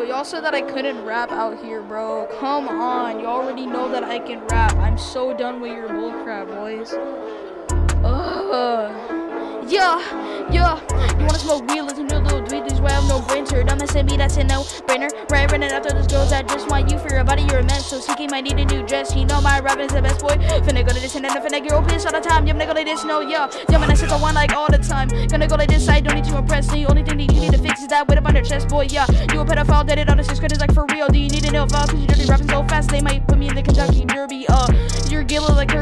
Yo, y'all said that I couldn't rap out here, bro. Come on. You already know that I can rap. I'm so done with your bullcrap, boys. Ugh. Yeah, yeah. You wanna smoke weed? Listen to a little tweet. This way I have no mess with me, that's a no brainer. Right, running after those girls that just want you for your body. You're a mess. So seeking might need a new dress. You know my rapping is the best boy. Finna go to this and then finna get pissed all the time. Yeah, I'm gonna go like this, no, yeah. Yeah, man, I said I like all the time. Gonna go like this, I don't need to impress. The only thing that you need to fix is that weight up on your chest, boy, yeah. You a pedophile, dead it on the six credits like for real. Do you need to know if cause you dirty rapping so fast? They might put me in the Kentucky Derby, uh. You're gilly like.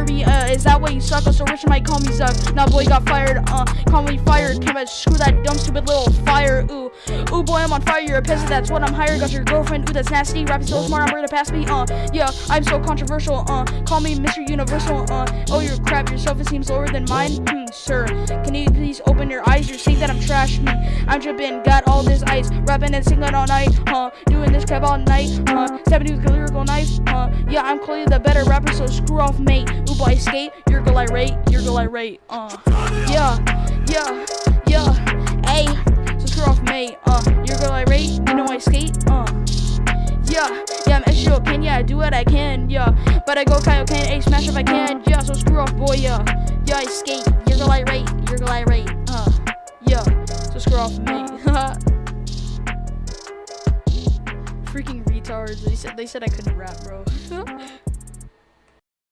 Is that why you suck? So rich might call me Zuck. Nah, boy, got fired, uh. Call me fired. Came out, screw that dumb stupid little fire, ooh. Ooh, boy, I'm on fire. You're a peasant. That's what I'm hired. Got your girlfriend. Ooh, that's nasty. Rapping so smart. I'm ready to pass me. Uh, yeah, I'm so controversial. Uh, call me Mr. Universal. Uh, oh, you're crap. Your self-esteem's lower than mine. Hmm, sir. Can you please open your eyes? You're saying that I'm trash. Hmm. I'm dripping. Got all this ice. Rapping and singing all night. Huh. Doing this crap all night. Huh. Stabbing you lyrical knife. Huh. Yeah, I'm clearly the better rapper. So screw off, mate. Ooh, boy, skate. You're gonna I rate. You're gonna I rate. Uh, yeah, yeah, yeah. Hey, so screw off, mate. Uh, you're gonna I rate. You know I skate. Uh. Yeah, yeah, I'm extra okay, yeah, I do what I can, yeah. But I go Kaioken, A smash if I can, yeah, so screw off, boy, yeah. Yeah, I skate, you're gonna light rate, you're gonna light rate, uh, yeah, so screw off me. Freaking retards, they said, they said I couldn't rap, bro.